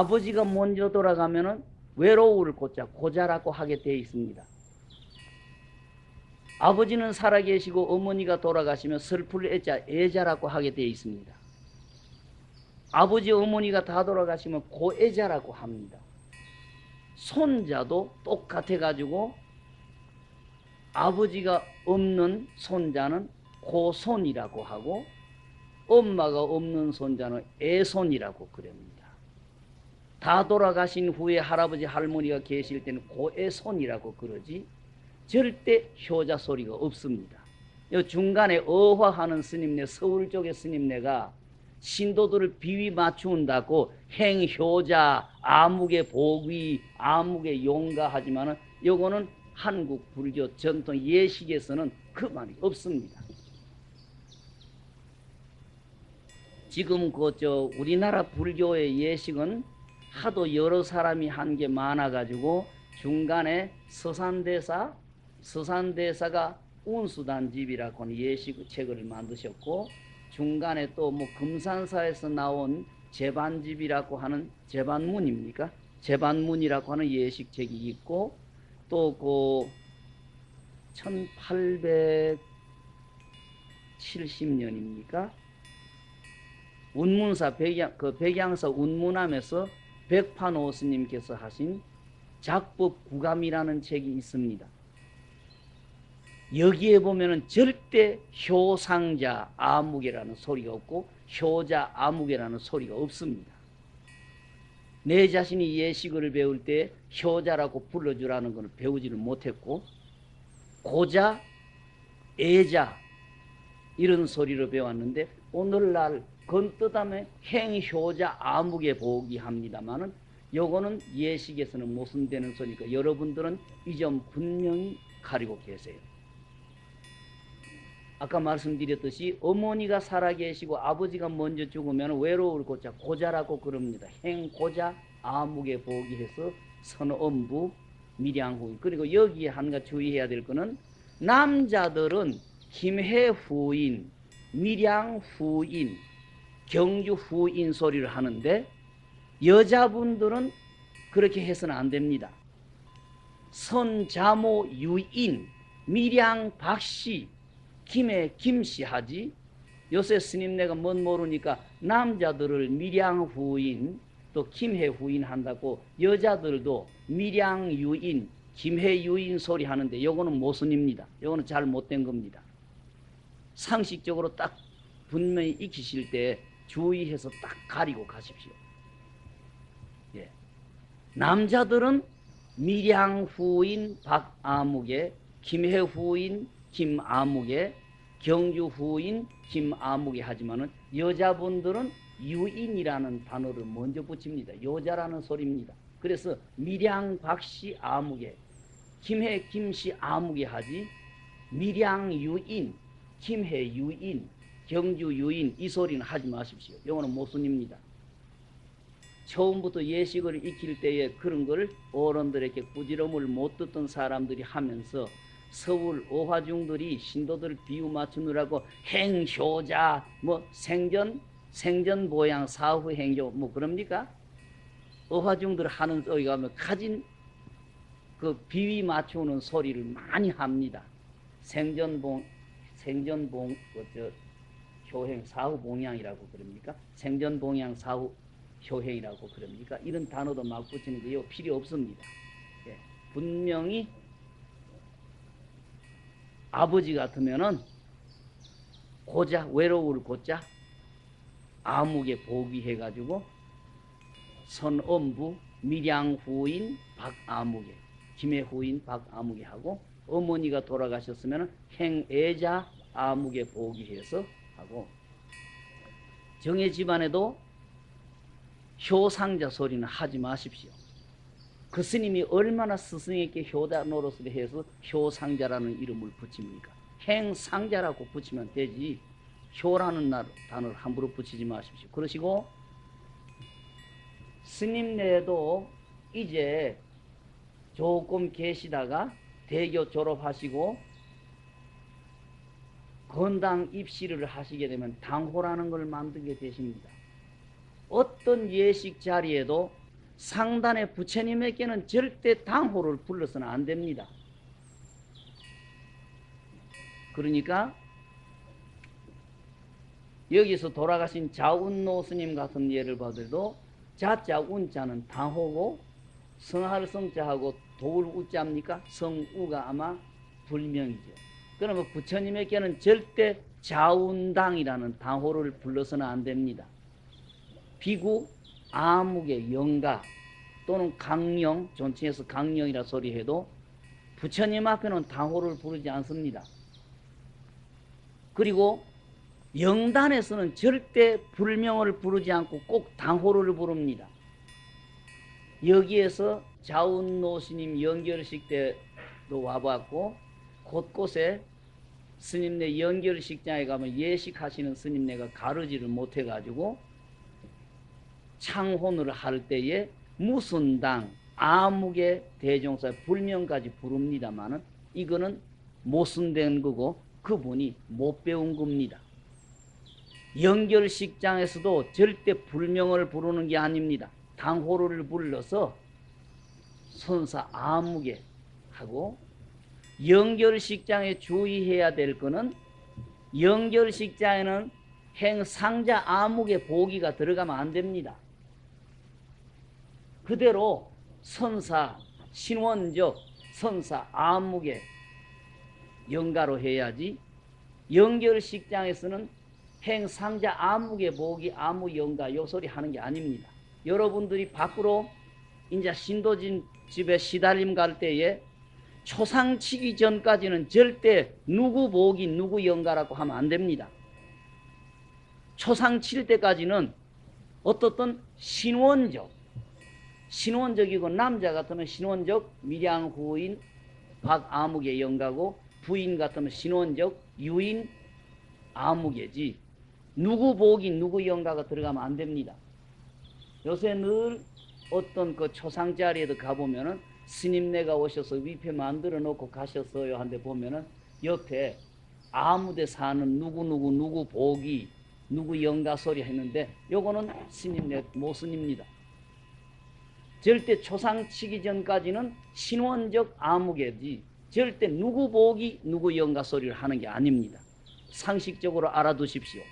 아버지가 먼저 돌아가면은 외로울 고자 고자라고 하게 되어 있습니다. 아버지는 살아계시고 어머니가 돌아가시면 슬플 애자 애자라고 하게 되어 있습니다. 아버지 어머니가 다 돌아가시면 고애자라고 합니다. 손자도 똑같아 가지고 아버지가 없는 손자는 고손이라고 하고 엄마가 없는 손자는 애손이라고 그럽니다. 다 돌아가신 후에 할아버지 할머니가 계실 때는 고애손이라고 그러지 절대 효자 소리가 없습니다. 중간에 어화하는 스님네 서울 쪽의 스님네가 신도들을 비위 맞춘다고 행효자 아묵의 복위 아묵의 용가 하지만은 요거는 한국 불교 전통 예식에서는 그 말이 없습니다. 지금 그 저 우리나라 불교의 예식은 하도 여러 사람이 한 게 많아 가지고 중간에 서산대사 서산대사가 운수단집이라고 하는 예식 책을 만드셨고 중간에 또 뭐 금산사에서 나온 제반집이라고 하는 제반문입니까? 제반문이라고 하는 예식책이 있고 또 그 1870년입니까? 운문사 백양 그 백양사 운문함에서 백판오 스님께서 하신 작법 구감이라는 책이 있습니다. 여기에 보면은 절대 효상자 아무개라는 소리가 없고 효자 아무개라는 소리가 없습니다. 내 자신이 예식을 배울 때 효자라고 불러주라는 것을 배우지를 못했고 고자, 애자 이런 소리로 배웠는데 오늘날 건뜨담에 행효자 아무개 보기 합니다만은 요거는 예식에서는 모순되는 소리니까 여러분들은 이 점 분명히 가리고 계세요. 아까 말씀드렸듯이 어머니가 살아계시고 아버지가 먼저 죽으면 외로울 고자 고자라고 그럽니다. 행고자 아무개 보기해서 선엄부 밀양후 그리고 여기에 한 가지 주의해야 될 거는 남자들은 김해 후인 밀양후인 경주 후인 소리를 하는데 여자분들은 그렇게 해서는 안 됩니다. 선자모 유인 밀양 박씨 김해 김씨 하지 요새 스님네가 뭔 모르니까 남자들을 밀양 후인 또 김해 후인 한다고 여자들도 밀양 유인 김해 유인 소리 하는데 요거는 모순입니다. 요거는 잘 못된 겁니다. 상식적으로 딱 분명히 익히실 때 주의해서 딱 가리고 가십시오. 예. 남자들은 밀양 후인 박아묵에 김해 후인 김아묵에 경주 후인 김아묵에 하지만은 여자분들은 유인이라는 단어를 먼저 붙입니다. 여자라는 소리입니다. 그래서 밀양 박씨 아묵에 김해 김씨 아묵에 하지 밀양 유인 김해 유인 경주 유인 이 소리는 하지 마십시오. 이거는 모순입니다. 처음부터 예식을 익힐 때에 그런 걸 어른들에게 부지럼을 못 듣던 사람들이 하면서 서울 오화중들이 신도들 비유 맞추느라고 행효자 뭐 생전 생전 보양 사후 행효 뭐 그럽니까? 어화중들 하는 소리 가면 가진 그 비위 맞추는 소리를 많이 합니다. 생전봉 생전봉 그 효행 사후 봉양이라고 그럽니까? 생전 봉양 사후 효행이라고 그럽니까? 이런 단어도 막 붙이는 게 필요 없습니다. 예. 분명히 아버지 같으면은 고자 외로울 고자 아무개 보기 해 가지고 선엄부 밀양 후인 박아무개 김해 후인 박아무개 하고 어머니가 돌아가셨으면 행애자 아무개 보기해서 하고 정의 집안에도 효상자 소리는 하지 마십시오. 그 스님이 얼마나 스승에게 효자 노릇을 해서 효상자라는 이름을 붙입니까? 행상자라고 붙이면 되지 효라는 단어를 함부로 붙이지 마십시오. 그러시고 스님네도 이제 조금 계시다가 대교 졸업하시고 건당 입시를 하시게 되면 당호라는 걸 만들게 되십니다. 어떤 예식 자리에도 상단의 부처님에게는 절대 당호를 불러서는 안 됩니다. 그러니까 여기서 돌아가신 자운노 스님 같은 예를 봐도 자자 운자는 당호고 성할 성자하고 도울 우자입니까? 성우가 아마 불명이죠. 그러면 부처님에게는 절대 자운당이라는 당호를 불러서는 안 됩니다. 비구, 아무개, 영가 또는 강령, 존칭해서 강령이라 소리해도 부처님 앞에는 당호를 부르지 않습니다. 그리고 영단에서는 절대 불명을 부르지 않고 꼭 당호를 부릅니다. 여기에서 자운노스님 연결식 때도 와봤고 곳곳에 스님네 연결식장에 가면 예식하시는 스님네가 가르지를 못해가지고 창혼을 할 때에 무슨 당, 아무개 대종사 불명까지 부릅니다만은 이거는 모순된 거고 그분이 못 배운 겁니다. 연결식장에서도 절대 불명을 부르는 게 아닙니다. 당호를 불러서 선사 아무개 하고 연결식장에 주의해야 될 거는 연결식장에는 행상자 아무개 보기가 들어가면 안 됩니다. 그대로 선사 신원적 선사 아무개 영가로 해야지 연결식장에서는 행상자 아무개 보기 아무 영가 요 소리 하는 게 아닙니다. 여러분들이 밖으로 이제 신도진 집에 시달림 갈 때에 초상치기 전까지는 절대 누구 보기 누구 영가라고 하면 안 됩니다. 초상 칠 때까지는 어떻든 신원적 신원적이고 남자 같으면 신원적 밀양 후인 박아무개 영가고 부인 같으면 신원적 유인 아무개지 누구 보기 누구 영가가 들어가면 안 됩니다. 요새 늘 어떤 그 초상 자리에도 가보면은 스님네가 오셔서 위패 만들어 놓고 가셨어요 한데 보면은 옆에 아무데 사는 누구누구 누구 보기 누구 영가 소리 했는데 요거는 스님네 모순입니다. 절대 초상 치기 전까지는 신원적 아무개지 절대 누구 보기 누구 영가 소리를 하는 게 아닙니다. 상식적으로 알아두십시오.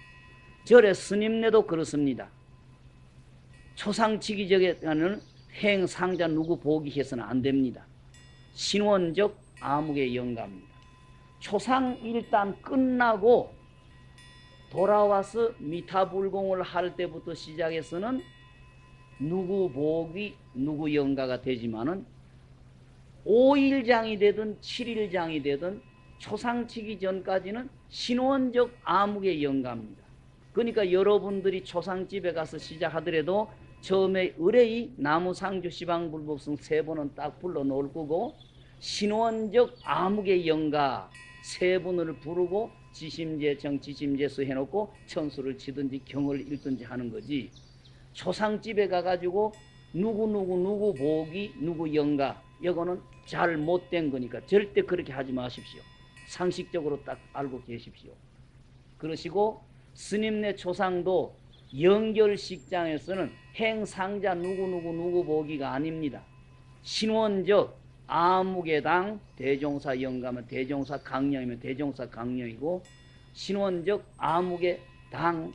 절의 스님네도 그렇습니다. 초상치기 전에는 행상자 누구 보기 해서는 안 됩니다. 신원적 암흑의 영가입니다. 초상 일단 끝나고 돌아와서 미타불공을 할 때부터 시작해서는 누구 복이 누구 영가가 되지만은 5일장이 되든 7일장이 되든 초상치기 전까지는 신원적 암흑의 영가입니다. 그러니까 여러분들이 초상집에 가서 시작하더라도 처음에 의뢰이 나무상주 시방불법성 세 번은 딱 불러 놓을 거고 신원적 암흑의 영가 세 분을 부르고 지심제청 지심제수 해놓고 천수를 치든지 경을 읽든지 하는 거지. 초상집에 가가지고 누구누구 누구 보기 누구 영가 이거는 잘 못된 거니까 절대 그렇게 하지 마십시오. 상식적으로 딱 알고 계십시오. 그러시고 스님네 초상도 연결식장에서는 행상자 누구누구 누구 보기가 아닙니다. 신원적 아무개당 대종사 영가면 대종사 강령이면 대종사 강령이고 신원적 아무개 당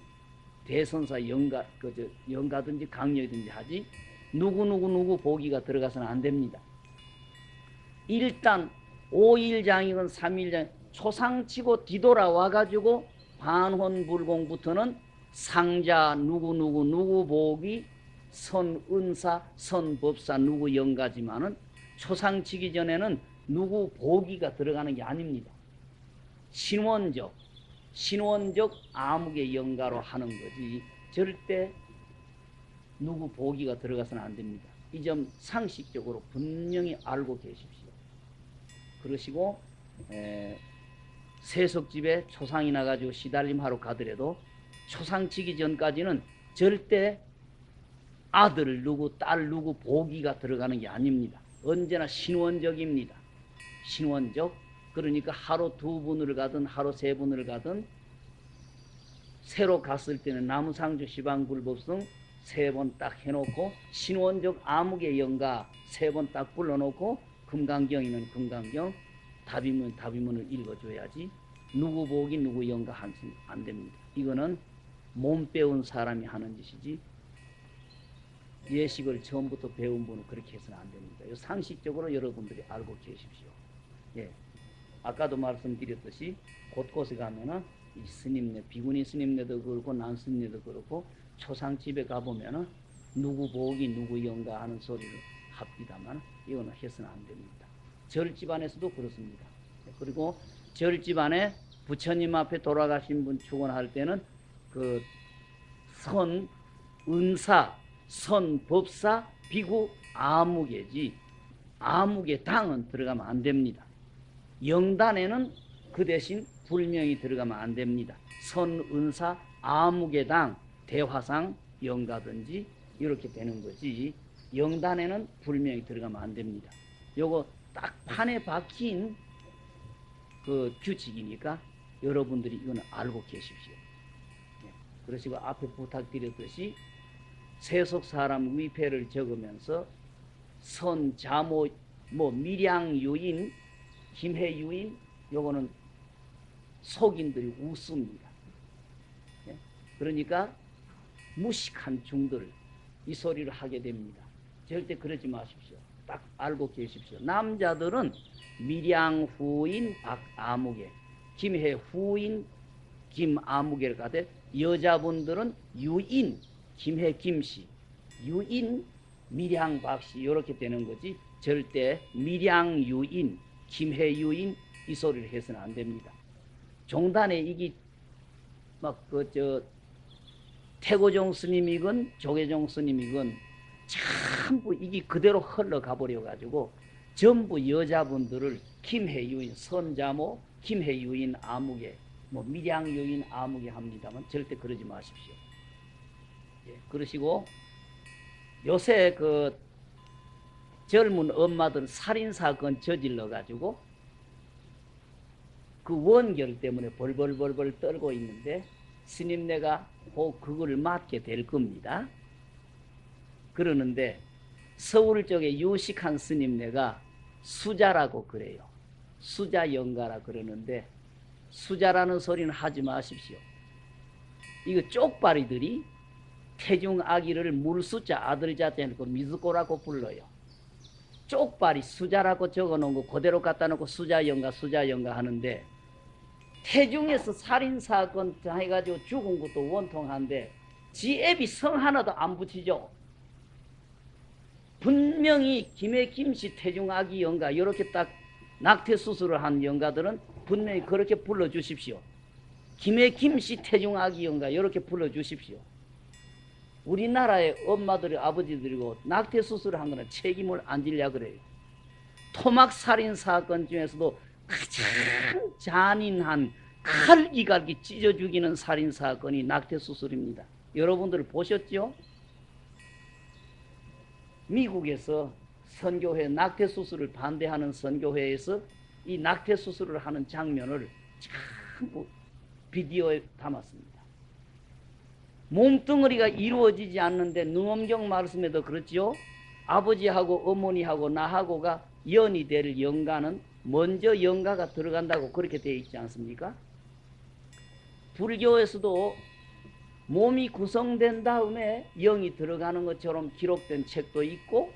대선사 영가 그저 영가든지 강령이든지 하지 누구누구 누구 보기가 들어가서는 안 됩니다. 일단 5일장이건 3일장 초상치고 뒤돌아와 가지고 반혼불공부터는 상자 누구누구 누구 보기 선은사 선법사 누구 영가지만은 초상치기 전에는 누구 보기가 들어가는 게 아닙니다. 신원적 신원적 암흑의 영가로 하는 거지 절대 누구 보기가 들어가서는 안 됩니다. 이 점 상식적으로 분명히 알고 계십시오. 그러시고 에, 세석집에 초상이 나가지고 시달림하러 가더라도 초상치기 전까지는 절대 아들 누구 딸 누구 보기가 들어가는 게 아닙니다. 언제나 신원적입니다. 신원적 그러니까 하루 두 분을 가든 하루 세 분을 가든 새로 갔을 때는 나무상주 시방불법성 세 번 딱 해놓고 신원적 암흑의 영가 세 번 딱 불러놓고 금강경이면 금강경 답이면 답이면을 읽어줘야지 누구 보기 누구 영가 한숨 안 됩니다. 이거는 몸 배운 사람이 하는 짓이지 예식을 처음부터 배운 분은 그렇게 해서는 안 됩니다. 이 상식적으로 여러분들이 알고 계십시오. 예. 아까도 말씀드렸듯이 곳곳에 가면은 이 스님네, 비구니 스님네도 그렇고 난 스님네도 그렇고 초상집에 가보면은 누구 보기 누구 영가 하는 소리를 합디다만 이거는 해서는 안 됩니다. 절 집안에서도 그렇습니다. 그리고 절 집안에 부처님 앞에 돌아가신 분 축원할 때는 그 선, 은사, 선, 법사, 비구, 아무개지 아무개 당은 들어가면 안 됩니다. 영단에는 그 대신 불명이 들어가면 안 됩니다. 선, 은사, 아무개 당, 대화상, 영가든지 이렇게 되는 거지. 영단에는 불명이 들어가면 안 됩니다. 요거 딱 판에 박힌 그 규칙이니까 여러분들이 이거는 알고 계십시오. 예. 그러시고 앞에 부탁드렸듯이 세속 사람 위패를 적으면서 선, 자모, 뭐 밀양 유인, 김해 유인 요거는 속인들이 웃습니다. 예? 그러니까 무식한 중들 이 소리를 하게 됩니다. 절대 그러지 마십시오. 딱 알고 계십시오. 남자들은 밀양 후인 박아무개, 김해 후인 김아무개를 가되 여자분들은 유인 김해 김씨, 유인 밀양 박씨. 이렇게 되는 거지. 절대 밀양 유인 김해 유인 이 소리를 해서는 안 됩니다. 종단에 이게 막 그 저 태고종 스님이건 조계종 스님이건 전부 이게 그대로 흘러가 버려 가지고 전부 여자분들을 김해 유인 선자모 김해 유인 아무개 뭐 밀양유인 아무개 합니다만 절대 그러지 마십시오. 예, 그러시고 요새 그 젊은 엄마들 살인 사건 저질러 가지고 그 원결 때문에 벌벌벌벌 떨고 있는데 스님네가 꼭 그걸 맡게 될 겁니다. 그러는데 서울 쪽에 유식한 스님네가 수자라고 그래요. 수자 영가라 그러는데 수자라는 소리는 하지 마십시오. 이거 쪽발이들이 태중 아기를 물수자 아들 자자 해놓고 미즈고라고 불러요. 쪽발이 수자라고 적어놓은 거 그대로 갖다 놓고 수자 영가 수자 영가 하는데 태중에서 살인사건 해가지고 죽은 것도 원통한데 지 앱이 성 하나도 안 붙이죠. 분명히 김해 김씨 태중 아기 영가 이렇게 딱 낙태 수술을 한 영가들은 분명히 그렇게 불러주십시오. 김해 김씨 태중 아기 영가 이렇게 불러주십시오. 우리나라의 엄마들이 아버지들이고 낙태 수술을 한 거는 책임을 안 질려 그래요. 토막 살인 사건 중에서도 가장 잔인한 칼기갈기 찢어 죽이는 살인 사건이 낙태 수술입니다. 여러분들 보셨죠? 미국에서 선교회 낙태 수술을 반대하는 선교회에서 이 낙태 수술을 하는 장면을 전부 비디오에 담았습니다. 몸뚱어리가 이루어지지 않는데 능엄경 말씀에도 그렇지요. 아버지하고 어머니하고 나하고가 연이 될 영가는 먼저 영가가 들어간다고 그렇게 되어 있지 않습니까? 불교에서도 몸이 구성된 다음에 영이 들어가는 것처럼 기록된 책도 있고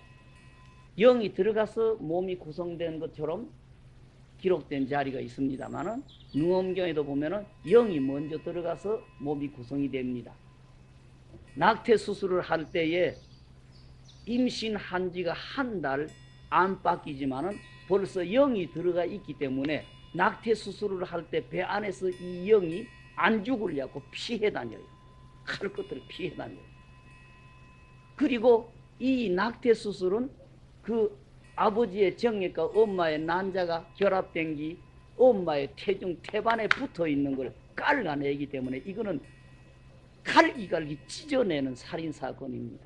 영이 들어가서 몸이 구성된 것처럼 기록된 자리가 있습니다만은 능엄경에도 보면은 영이 먼저 들어가서 몸이 구성이 됩니다. 낙태 수술을 할 때에 임신한 지가 한 달안 바뀌지만은 벌써 영이 들어가 있기 때문에 낙태 수술을 할 때 배 안에서 이 영이 안 죽으려고 피해 다녀요. 할 것들을 피해 다녀요. 그리고 이 낙태 수술은 그 아버지의 정액과 엄마의 난자가 결합된 기 엄마의 태중 태반에 붙어 있는 걸 깔아내기 때문에 이거는 갈기갈기 찢어내는 살인 사건입니다.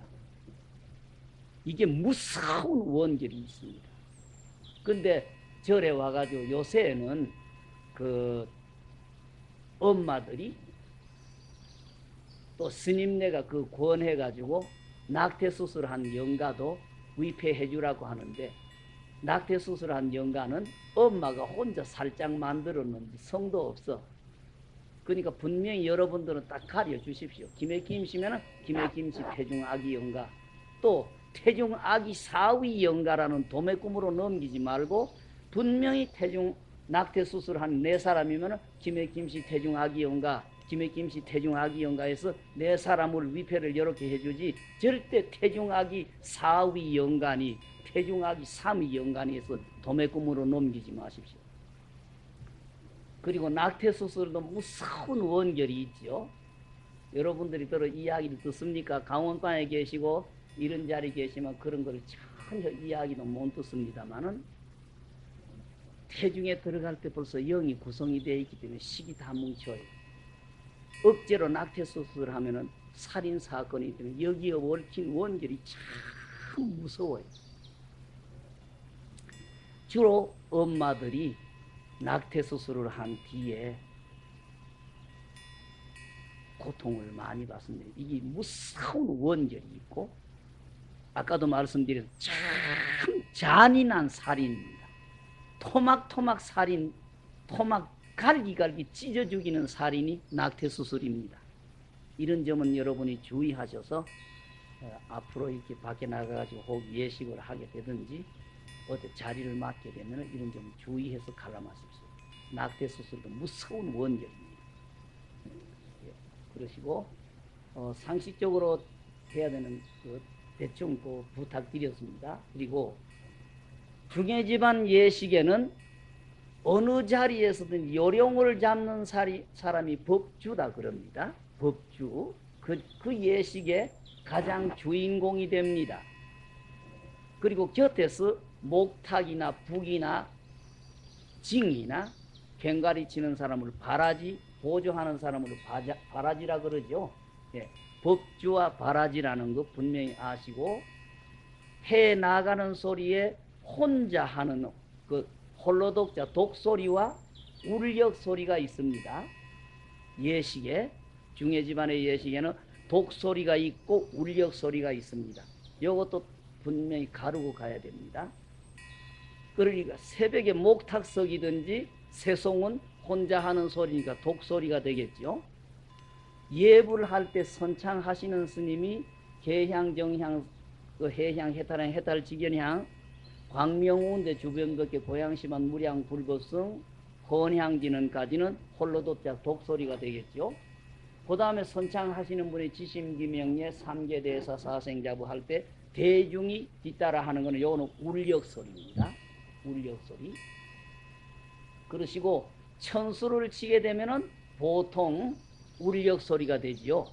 이게 무서운 원결이 있습니다. 근데 절에 와가지고 요새는 그 엄마들이 또 스님네가 그 권해가지고 낙태 수술한 영가도 위폐해 주라고 하는데 낙태 수술한 영가는 엄마가 혼자 살짝 만들었는지 성도 없어. 그러니까 분명히 여러분들은 딱 가려 주십시오. 김해김씨면은 김해김씨 태중 아기 영가 또 태중 아기 사위 영가라는 도매 꿈으로 넘기지 말고 분명히 태중 낙태 수술한 네 사람이면은 김해김씨 태중 아기 영가 김해김씨 태중 아기 영가에서 네 사람을 위패를 이렇게 해주지 절대 태중 아기 사위 영간이 태중 아기 삼위 영간에서 도매 꿈으로 넘기지 마십시오. 그리고 낙태 수술도 무서운 원결이 있죠. 여러분들이 들어 이야기를 듣습니까? 강원반에 계시고 이런 자리 계시면 그런 걸 전혀 이야기도 못 듣습니다만은 태중에 들어갈 때 벌써 영이 구성이 되어 있기 때문에 식이 다 뭉쳐요. 억제로 낙태 수술을 하면은 살인 사건이기 때문에 여기에 얽힌 원결이 참 무서워요. 주로 엄마들이 낙태 수술을 한 뒤에 고통을 많이 받습니다. 이게 무서운 원결이 있고 아까도 말씀드린 참 잔인한 살인입니다. 토막토막 살인, 토막 갈기갈기 찢어 죽이는 살인이 낙태 수술입니다. 이런 점은 여러분이 주의하셔서 어, 앞으로 이렇게 밖에 나가가지고 혹 예식을 하게 되든지 어디 자리를 맡게 되면 이런 점 주의해서 갈라마십시오. 낙태 수술도 무서운 원결입니다. 예, 그러시고 어, 상식적으로 해야 되는 그 대충 그 부탁드렸습니다. 그리고 중해 집안 예식에는 어느 자리에서든 요령을 잡는 사람이 법주다 그럽니다. 법주. 그, 그 예식의 가장 주인공이 됩니다. 그리고 곁에서 목탁이나 북이나 징이나 괭가리 치는 사람을 바라지, 보조하는 사람을 바자, 바라지라 그러죠. 예, 법주와 바라지라는 거 분명히 아시고 해 나가는 소리에 혼자 하는 그 홀로 독자 독소리와 울력 소리가 있습니다. 예식에 중해 집안의 예식에는 독소리가 있고 울력 소리가 있습니다. 이것도 분명히 가르고 가야 됩니다. 그러니까 새벽에 목탁석이든지 새송은 혼자 하는 소리니까 독소리가 되겠죠. 예불 할때 선창하시는 스님이 개향, 정향, 그 해향, 해탈향, 해탈, 직연향, 광명운대 주변걷게 고향심한 무량, 불법성, 헌향지는 까지는 홀로 도자 독소리가 되겠죠. 그 다음에 선창하시는 분이 지심기명예 삼계대사 사생자부 할 때 대중이 뒤따라 하는 것은 요거는 울력소리입니다. 울력소리. 그러시고 천수를 치게 되면은 보통 울력소리가 되지요.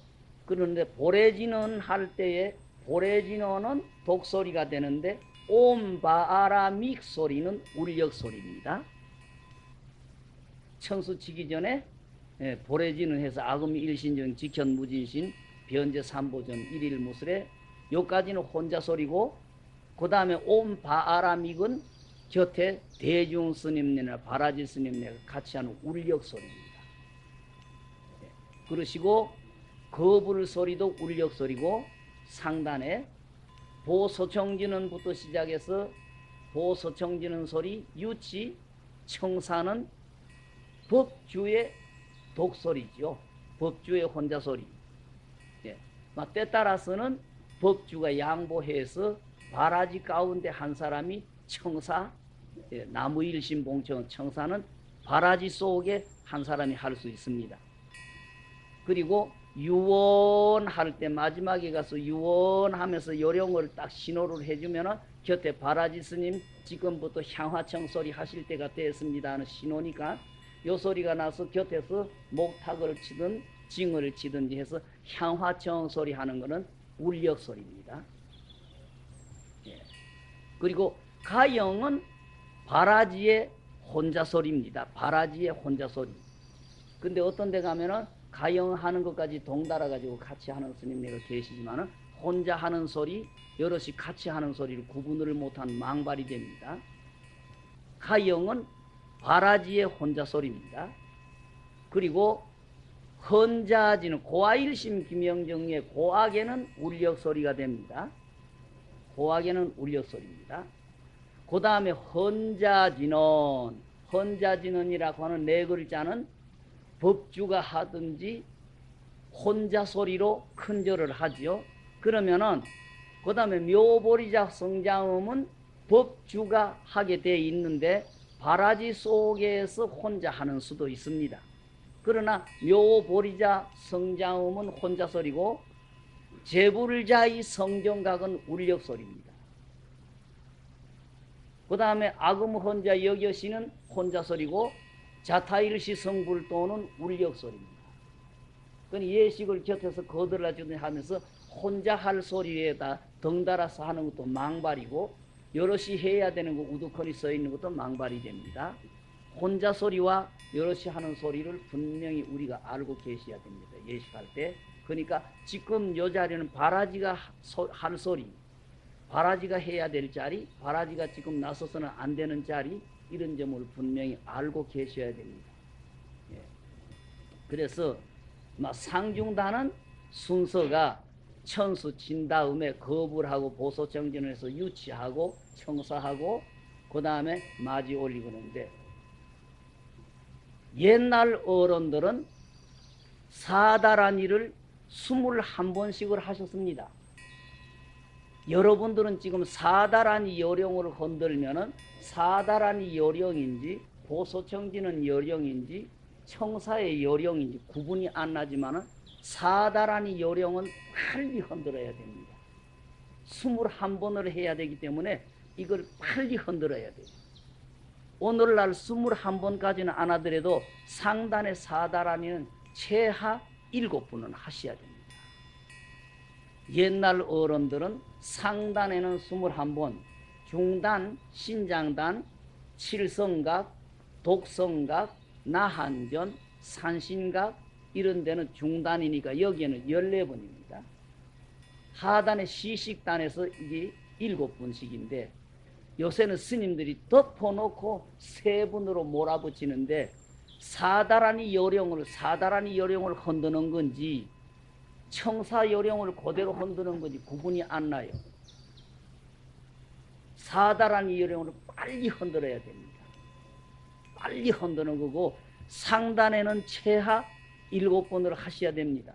그런데 보레진원 할 때에 보레진원은 독소리가 되는데 옴바아라믹 소리는 울력 소리입니다. 천수 치기 전에 예, 보레진을 해서 아금 일신정 직현 무진신 변제 삼보전 일일 무술에 요까지는 혼자 소리고 그 다음에 옴바아라믹은 곁에 대중 스님네나 바라지 스님네가 같이 하는 울력 소리입니다. 네. 그러시고 거불 소리도 울력 소리고 상단에 보소청지는부터 시작해서 보소청지는 소리, 유치, 청사는 법주의 독소리죠. 법주의 혼자 소리. 예. 때 따라서는 법주가 양보해서 바라지 가운데 한 사람이 청사, 예, 나무일신봉청 청사는 바라지 속에 한 사람이 할 수 있습니다. 그리고 유원할 때 마지막에 가서 유원하면서 요령을 딱 신호를 해주면 곁에 바라지 스님 지금부터 향화청 소리 하실 때가 됐습니다 하는 신호니까 요 소리가 나서 곁에서 목탁을 치든 징을 치든지 해서 향화청 소리 하는 것은 울력 소리입니다. 예. 그리고 가영은 바라지의 혼자 소리입니다. 바라지의 혼자 소리. 근데 어떤 데 가면은 가영하는 것까지 동달아 가지고 같이 하는 스님네가 계시지만은 혼자 하는 소리, 여럿이 같이 하는 소리를 구분을 못한 망발이 됩니다. 가영은 바라지의 혼자 소리입니다. 그리고 헌자지는 고아일심 김영정의 고악에는 울력 소리가 됩니다. 고악에는 울력 소리입니다. 그 다음에 헌자지는 헌자지는이라고 하는 네 글자는 법주가 하든지 혼자 소리로 큰절을 하지요. 그러면은 그 다음에 묘보리자 성장음은 법주가 하게 돼 있는데 바라지 속에서 혼자 하는 수도 있습니다. 그러나 묘보리자 성장음은 혼자 소리고 제불자의 성정각은 울력 소리입니다. 그 다음에 악음 혼자 여겨시는 혼자 소리고 자타일시 성불도는 울력 소리입니다. 그 예식을 곁에서 거들어주는 하면서 혼자 할 소리에다 덩달아서 하는 것도 망발이고 여럿이 해야 되는 거 우두커니 써 있는 것도 망발이 됩니다. 혼자 소리와 여럿이 하는 소리를 분명히 우리가 알고 계셔야 됩니다. 예식할 때. 그러니까 지금 요 자리는 바라지가 할 소리, 바라지가 해야 될 자리, 바라지가 지금 나서서는 안 되는 자리 이런 점을 분명히 알고 계셔야 됩니다. 예. 그래서 상중단은 순서가 천수 친 다음에 거부를 하고 보소 정진을 해서 유치하고 청사하고 그 다음에 마지 올리고 그러는데 옛날 어른들은 사다란 일을 스물한 번씩을 하셨습니다. 여러분들은 지금 사다란이 요령을 건들면은 사다란이 요령인지 보소청지는 요령인지 청사의 요령인지 구분이 안 나지만은 사다란이 요령은 빨리 흔들어야 됩니다. 스물한 번을 해야 되기 때문에 이걸 빨리 흔들어야 돼요. 오늘날 스물한 번까지는 안 하더라도 상단의 사다란이는 최하 일곱 분은 하셔야 됩니다. 옛날 어른들은 상단에는 스물한 번, 중단, 신장단, 칠성각, 독성각, 나한전, 산신각 이런 데는 중단이니까 여기에는 14번입니다. 하단의 시식단에서 이게 7분씩인데 요새는 스님들이 덮어놓고 세 분으로 몰아붙이는데 사다란이 요령을 사다란이 요령을 흔드는 건지 청사 요령을 그대로 흔드는 건지 구분이 안 나요. 사다란 이 요령을 빨리 흔들어야 됩니다. 빨리 흔드는 거고 상단에는 최하 일곱 번을 하셔야 됩니다.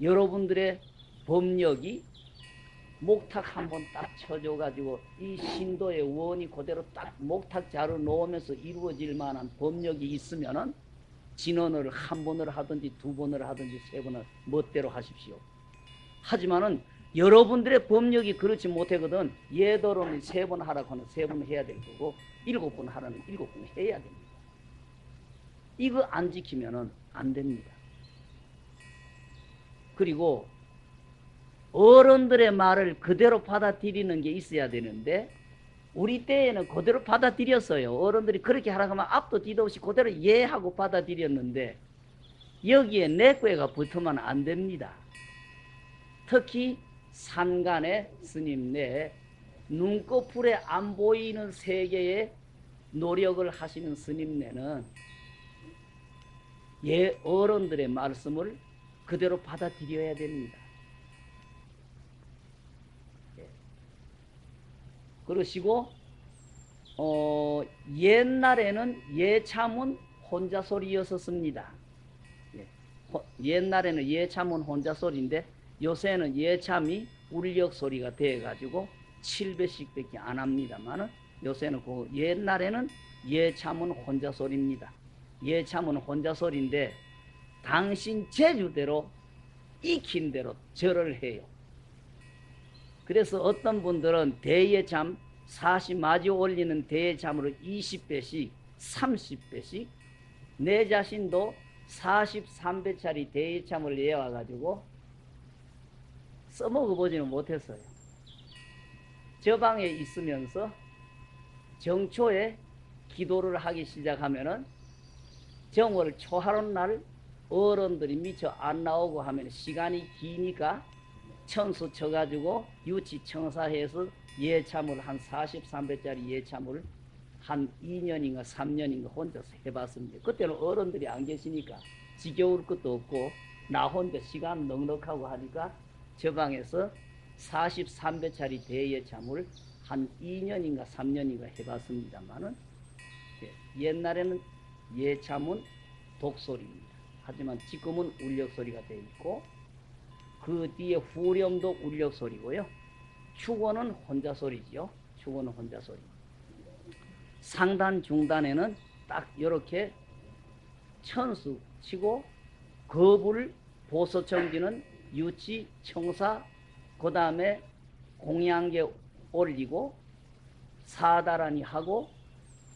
여러분들의 법력이 목탁 한번 딱 쳐줘가지고 이 신도의 원이 그대로 딱 목탁 자로 놓으면서 이루어질 만한 법력이 있으면은 진언을 한 번을 하든지 두 번을 하든지 세 번을 멋대로 하십시오. 하지만은 여러분들의 법력이 그렇지 못하거든 예도로는 세 번 하라고 하는 세 번 해야 될 거고 일곱 번 하라는 일곱 번 해야 됩니다. 이거 안 지키면은 안 됩니다. 그리고 어른들의 말을 그대로 받아들이는 게 있어야 되는데 우리 때에는 그대로 받아들였어요. 어른들이 그렇게 하라고 하면 앞도 뒤도 없이 그대로 예 하고 받아들였는데 여기에 내 꾀가 붙으면 안 됩니다. 특히 산간의 스님 내 눈꺼풀에 안 보이는 세계에 노력을 하시는 스님네는 예 어른들의 말씀을 그대로 받아들여야 됩니다. 그러시고 어, 옛날에는 예참은 혼자 소리였었습니다. 예. 옛날에는 예참은 혼자 소리인데 요새는 예참이 울력 소리가 돼 가지고 7배씩 밖에 안 합니다만은 요새는 그 옛날에는 예참은 혼자 소리입니다. 예참은 혼자 소리인데 당신 제주대로 익힌 대로 절을 해요. 그래서 어떤 분들은 대예참 40마지 올리는 대예참으로 20배씩 30배씩 내 자신도 43배짜리 대예참을 내와가지고 써먹어보지는 못했어요. 저 방에 있으면서 정초에 기도를 하기 시작하면은 정월 초하룻 날 어른들이 미처 안 나오고 하면 시간이 기니까 천수 쳐가지고 유치 청사해서 예참을 한 43배짜리 예참을 한 2년인가 3년인가 혼자서 해봤습니다. 그때는 어른들이 안 계시니까 지겨울 것도 없고 나 혼자 시간 넉넉하고 하니까 저 방에서 43배짜리 대예참을 한 2년인가 3년인가 해봤습니다만은 예, 옛날에는 예참은 독소리입니다. 하지만 지금은 울력소리가 되어 있고 그 뒤에 후렴도 울력 소리고요. 축원은 혼자 소리지요. 축원은 혼자 소리. 상단 중단에는 딱 이렇게 천수 치고 거불 보소청기는 유치 청사 그 다음에 공양계 올리고 사다란이 하고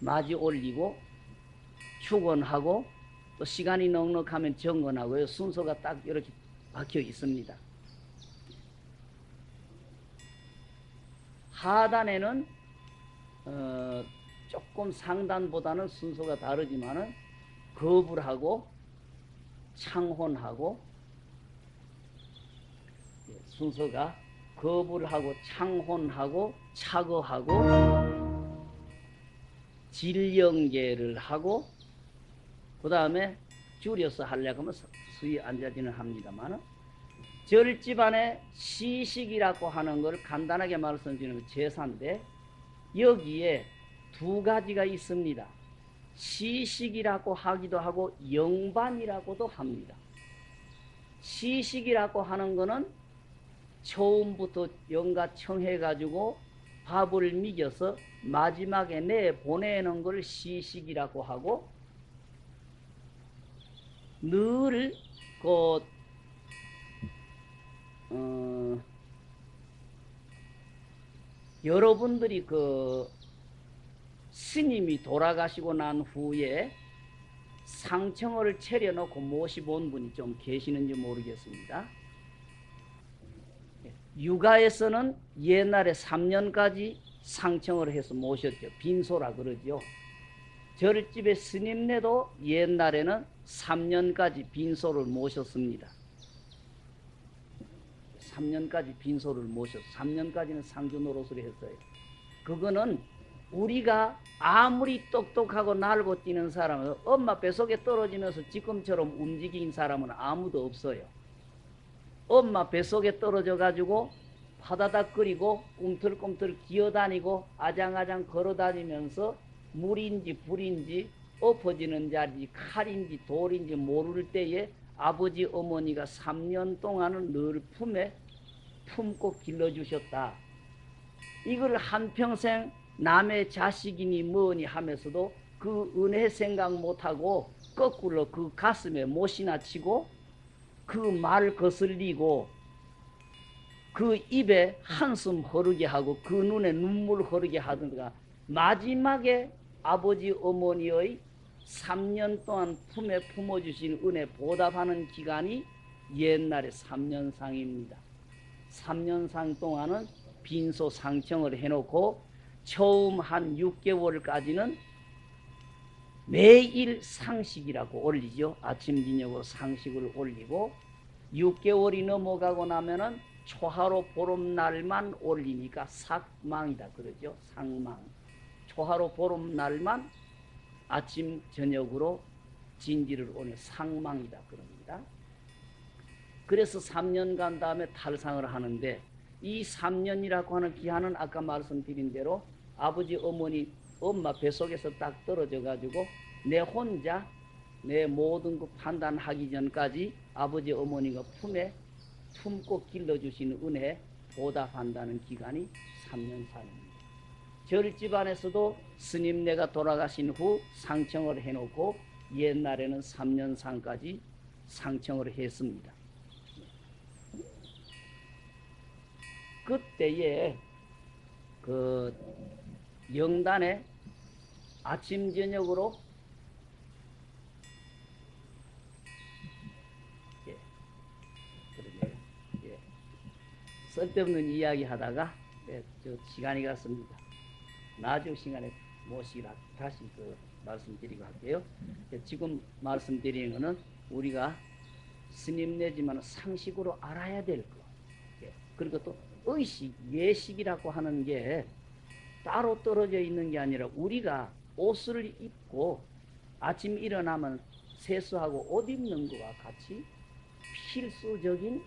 마지 올리고 축원하고 또 시간이 넉넉하면 정건하고요 순서가 딱 이렇게 박혀 있습니다. 하단에는 어, 조금 상단보다는 순서가 다르지만은 거불하고 창혼하고 예, 순서가 거불하고 창혼하고 차거하고 질영계를 하고 그 다음에 줄여서 하려고 하면 수위 앉아지는 합니다만 절집안에 시식이라고 하는 걸 간단하게 말씀드리는 제사인데 여기에 두 가지가 있습니다. 시식이라고 하기도 하고 영반이라고도 합니다. 시식이라고 하는 것은 처음부터 영가 청해가지고 밥을 미겨서 마지막에 내 보내는 걸 시식이라고 하고 늘 그, 어, 여러분들이 그 스님이 돌아가시고 난 후에 상청을 차려놓고 모시본 분이 좀 계시는지 모르겠습니다. 육아에서는 옛날에 3년까지 상청을 해서 모셨죠. 빈소라 그러죠. 절집의 스님네도 옛날에는 3년까지 빈소를 모셨습니다. 3년까지 빈소를 모셨 3년까지는 상주 노릇을 했어요. 그거는 우리가 아무리 똑똑하고 날고 뛰는 사람은 엄마 뱃속에 떨어지면서 지금처럼 움직인 사람은 아무도 없어요. 엄마 뱃속에 떨어져 가지고 파다닥 거리고 꿈틀꿈틀 기어다니고 아장아장 걸어다니면서 물인지 불인지 엎어지는 자리 칼인지 돌인지 모를 때에 아버지 어머니가 3년 동안은 늘 품에 품고 길러주셨다. 이걸 한평생 남의 자식이니 뭐니 하면서도 그 은혜 생각 못하고 거꾸로 그 가슴에 못이나 치고 그 말 거슬리고 그 입에 한숨 흐르게 하고 그 눈에 눈물 흐르게 하든가 마지막에 아버지 어머니의 3년 동안 품에 품어주신 은혜 보답하는 기간이 옛날에 3년상입니다. 3년상 동안은 빈소 상청을 해놓고 처음 한 6개월까지는 매일 상식이라고 올리죠. 아침 저녁으로 상식을 올리고 6개월이 넘어가고 나면은 초하로 보름날만 올리니까 삭망이다 그러죠. 상망. 초하로 보름날만 아침 저녁으로 진지를 오늘 상망이다 그럽니다. 그래서 3년 간 다음에 탈상을 하는데 이 3년이라고 하는 기한은 아까 말씀드린 대로 아버지 어머니 엄마 뱃속에서 딱 떨어져 가지고 내 혼자 내 모든 그 판단하기 전까지 아버지 어머니가 품에 품고 길러주신 은혜 보답한다는 기간이 3년 살입니다. 절집안에서도 스님네가 돌아가신 후 상청을 해놓고 옛날에는 3년 상까지 상청을 했습니다. 그때에 그 영단에 아침 저녁으로 예. 예. 쓸데없는 이야기 하다가 예, 저 시간이 갔습니다. 나중 시간에 모시라 다시 그 말씀드리고 할게요. 예, 지금 말씀드리는 것은 우리가 스님 내지만 상식으로 알아야 될 거. 예, 그리고 또 의식, 예식이라고 하는 게 따로 떨어져 있는 게 아니라 우리가 옷을 입고 아침 일어나면 세수하고 옷 입는 것과 같이 필수적인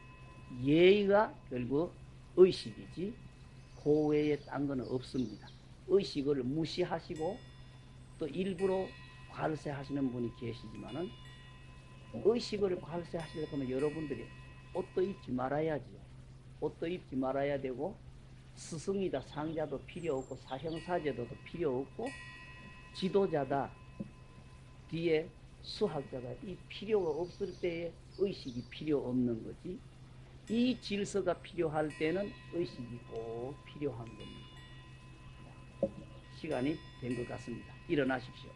예의가 결국 의식이지 그 외에 딴 거는 없습니다. 의식을 무시하시고 또 일부러 발세하시는 분이 계시지만은 의식을 발세하시려고 하면 여러분들이 옷도 입지 말아야죠. 옷도 입지 말아야 되고 스승이다 상자도 필요 없고 사형사제도도 필요 없고 지도자다 뒤에 수학자가 이 필요가 없을 때에 의식이 필요 없는 거지 이 질서가 필요할 때는 의식이 꼭 필요한 겁니다. 시간이 된 것 같습니다. 일어나십시오.